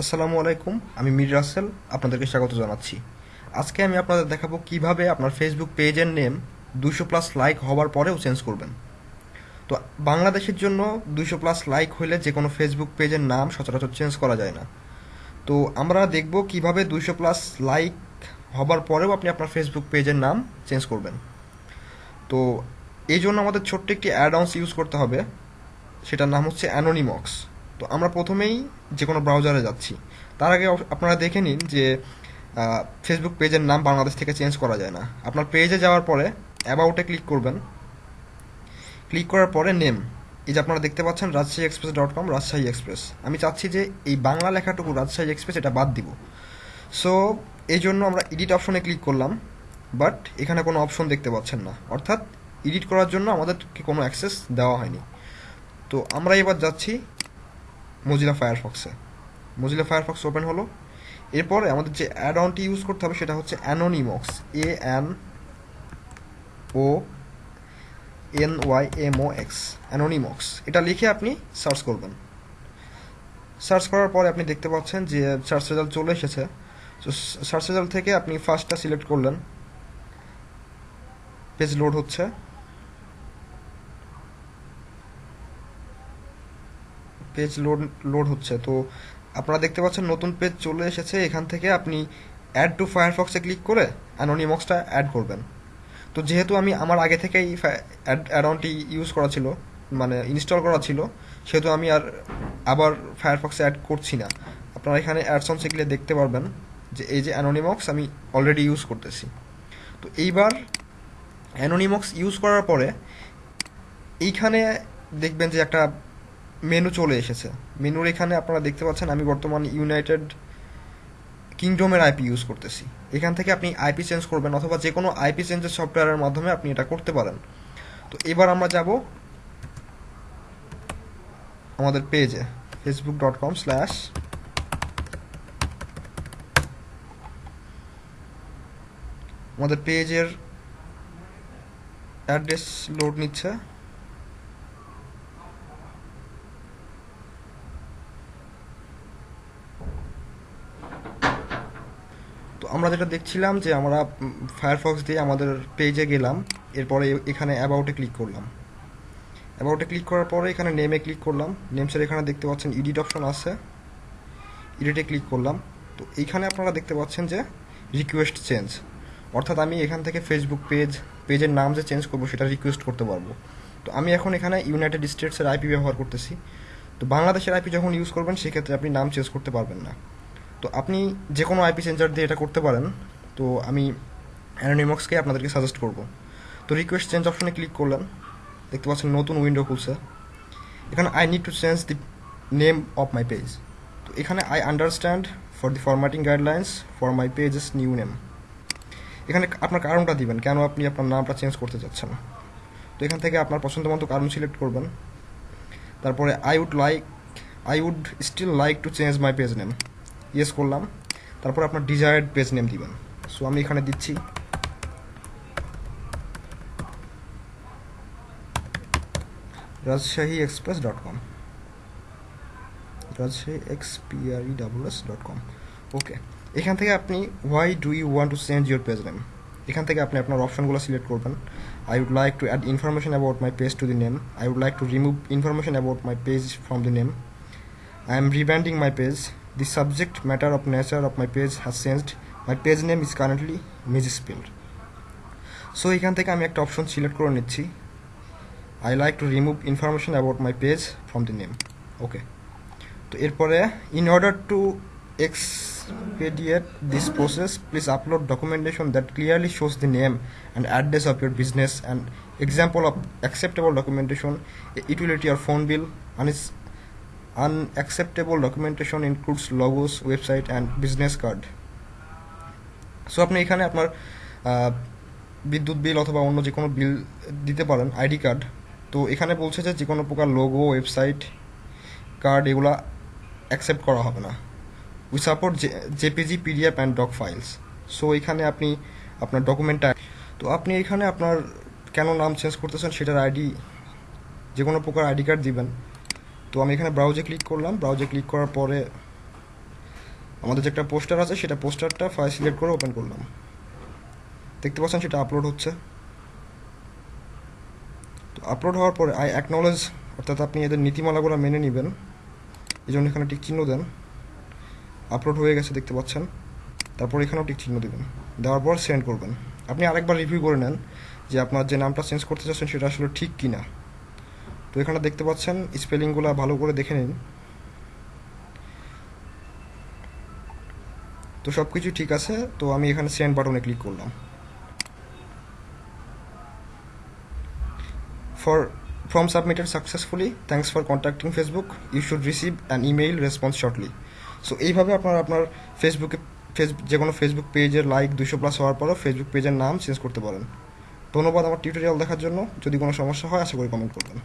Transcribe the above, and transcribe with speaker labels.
Speaker 1: আসসালামু আলাইকুম, আমি মির রাসেল, আপনাদেরকে স্বাগত জানাচ্ছি। আজকে আমি আপনাদের দেখাবো কীভাবে আপনার ফেসবুক পেজের নেম দুশো প্লাস লাইক হওয়ার পরেও চেঞ্জ করবেন। তো বাংলাদেশের জন্য দুশো প্লাস লাইক হলে যে কোনো ফেসবুক পেজের নাম সচরাচর চেঞ্জ করা যায় না। তো আমরা দেখব কীভাবে দুশো প্লাস লাইক হবার পরেও আপনি আপনার ফেসবুক পেজের নাম চেঞ্জ করবেন। তো এই জন্য আমাদের ছোট্ট একটি অ্যাডাউন্স ইউজ করতে হবে, সেটার নাম হচ্ছে অ্যানোনিমক্স তো আমরা প্রথমেই যে কোনো ব্রাউজারে যাচ্ছি। তার আগে আপনারা দেখে নিন যে ফেসবুক পেজের নাম বাংলাদেশ থেকে চেঞ্জ করা যায় না। আপনার পেজে যাওয়ার পরে অ্যাবাউটে ক্লিক করবেন। ক্লিক করার পরে নেম এই যে আপনারা দেখতে পাচ্ছেন Rajshahi express dot com Rajshahi express আমি চাচ্ছি যে এই বাংলা লেখাটুকু রাজশাহী এক্সপ্রেস এটা বাদ দিব। সো এই জন্য আমরা এডিট অপশনে ক্লিক করলাম বাট এখানে কোনো অপশন দেখতে পাচ্ছেন না। অর্থাৎ এডিট করার জন্য আমাদেরকে কোনো অ্যাক্সেস দেওয়া হয়নি। তো আমরা এবার যাচ্ছি মজিলা ফায়ারফক্সে মজিলা ফায়ারফক্স ওপেন হলো। এরপরে আমাদের যে অ্যাড অনটি ইউজ করতে হবে সেটা হচ্ছে Anonymox A N O N Y M O X Anonymox এটা লিখে আপনি সার্চ করবেন। সার্চ করার পরে আপনি দেখতে পাচ্ছেন যে সার্চ রেজাল্ট চলে এসেছে। তো সার্চ রেজাল্ট থেকে আপনি ফার্স্টটা সিলেক্ট করলেন। পেজ লোড হচ্ছে। পেজ লোড লোড হচ্ছে। তো আপনারা দেখতে পাচ্ছেন নতুন পেজ চলে এসেছে। এখান থেকে আপনি অ্যাড টু ফায়ারফক্সে ক্লিক করে অ্যানোনিমক্সটা অ্যাড করবেন। তো যেহেতু আমি আমার আগে থেকেই অ্যাড অনটি ইউজ করা ছিল মানে ইনস্টল করা ছিল, সেহেতু আমি আর আবার ফায়ারফক্সে অ্যাড করছি না। আপনারা এখানে অ্যাডসনসে গেলে দেখতে পারবেন যে এই যে অ্যানোনিমক্স আমি অলরেডি ইউজ করতেছি। তো এইবার অ্যানোনিমক্স ইউজ করার পরে এইখানে দেখবেন যে একটা মেনু চলে এসেছে। মেনুর এখানে আপনারা দেখতে পাচ্ছেন, আমি বর্তমানে ইউনাইটেড কিংডমের আইপি ইউজ করতেছি। এখান থেকে আপনি আইপি চেঞ্জ করবেন অথবা যে কোনো আইপি চেঞ্জের সফটওয়্যারের মাধ্যমে আপনি এটা করতে পারেন। তো এবার আমরা যাব আমাদের পেজে ফেসবুক ডট কম স্ল্যাশ আমাদের পেজের অ্যাড্রেস লোড নিচ্ছে। যেটা দেখছিলাম যে আমরা ফায়ারফক্স দিয়ে আমাদের পেজে গেলাম, এরপরে এখানে অ্যাবাউটে ক্লিক করলাম। অ্যাবাউটে ক্লিক করার পরে এখানে নেমে ক্লিক করলাম। নেমসের এখানে দেখতে পাচ্ছেন এডিট অপশন আছে। এডিটে ক্লিক করলাম। তো এইখানে আপনারা দেখতে পাচ্ছেন যে রিকোয়েস্ট চেঞ্জ অর্থাৎ আমি এখান থেকে ফেসবুক পেজ পেজের নাম যে চেঞ্জ করব সেটা রিকোয়েস্ট করতে পারব। তো আমি এখন এখানে ইউনাইটেড স্টেটসের আইপি ব্যবহার করতেছি। তো বাংলাদেশের আইপি যখন ইউজ করবেন, সেক্ষেত্রে আপনি নাম চেঞ্জ করতে পারবেন না। তো আপনি যে কোনো আইপি চেঞ্জার দিয়ে এটা করতে পারেন, তো আমি অ্যানোনিমক্সকে আপনাদেরকে সাজেস্ট করব। তো রিকোয়েস্ট চেঞ্জ অপশনে ক্লিক করলেন, দেখতে পাচ্ছেন নতুন উইন্ডো খুলছে। এখানে I need to change the name of my page তো এখানে I understand for the formatting guidelines for my pages new name এখানে আপনার কারণটা দিবেন, কেন আপনি আপনার নামটা চেঞ্জ করতে চাচ্ছেন। তো এখান থেকে আপনার পছন্দ মতো কারণ সিলেক্ট করবেন। তারপরে I would like I would still like to change my page name yes করলাম। তারপর আপনার ডিজায়ার্ড পেজ নেম দিবেন। সো আমি এখানে দিচ্ছি। Rajshahi express dot com Rajshahi ex P R E double S dot com okay এখান থেকে আপনি why do you want to change your page name এখান থেকে আপনি আপনার অপশনগুলো সিলেক্ট করবেন। I would like to add information about my page to the name I would like to remove information about my page from the name I am rebranding my page. The subject matter of nature of my page has changed. My page name is currently misspelled. So এখান থেকে আমি একটা option select করে নিচ্ছি I like to remove information about my page from the name okay তো এরপরে in order to expedite this process please upload documentation that clearly shows the name and address of your business and example of acceptable documentation utility or phone bill and its unacceptable documentation includes logos, website, and business card. So আপনি এখানে আপনার বিদ্যুৎ বিল অথবা অন্য যে কোনো বিল দিতে পারেন আইডি কার্ড। তো এখানে বলছে যে যে কোনো প্রকার লোগো ওয়েবসাইট কার্ড এগুলা অ্যাকসেপ্ট করা হবে না। We support JPG PDF and doc files so এখানে আপনি আপনার ডকুমেন্টটা তো আপনি এখানে আপনার কেন নাম চেঞ্জ করতেছেন সেটার আইডি যে কোনো প্রকার আইডি কার্ড দিবেন। তো আমি এখানে ব্রাউজে ক্লিক করলাম। ব্রাউজে ক্লিক করার পরে আমাদের যে একটা পোস্টার আছে, সেটা পোস্টারটা ফাইল সিলেক্ট করে ওপেন করলাম। দেখতে পাচ্ছেন সেটা আপলোড হচ্ছে। তো আপলোড হওয়ার পরে আই অ্যাকনলেজ অর্থাৎ আপনি এদের নীতিমালাগুলো মেনে নেবেন। এই জন্য এখানে টিক চিহ্ন দেন। আপলোড হয়ে গেছে, দেখতে পাচ্ছেন। তারপর এখানেও টিক চিহ্ন দেবেন। দেওয়ার পর সেন্ড করবেন। আপনি আরেকবার রিভিউ করে নেন যে আপনার যে নামটা চেঞ্জ করতে চাচ্ছেন, সেটা আসলে ঠিক কি না তো এখানে দেখতে পাচ্ছেন। স্পেলিংগুলো ভালো করে দেখে নিন। তো সব কিছু ঠিক আছে। তো আমি এখানে সেন্ড বাটনে ক্লিক করলাম। For form submitted successfully thanks for contacting Facebook you should receive an email response shortly so এইভাবে আপনার আপনার ফেসবুকে ফেস যে কোনো ফেসবুক পেজের লাইক দুশো প্লাস হওয়ার পরও ফেসবুক পেজের নাম চেঞ্জ করতে পারেন। ধন্যবাদ আমার টিউটোরিয়াল দেখার জন্য। যদি কোনো সমস্যা হয়, আশা করি কমেন্ট করবেন।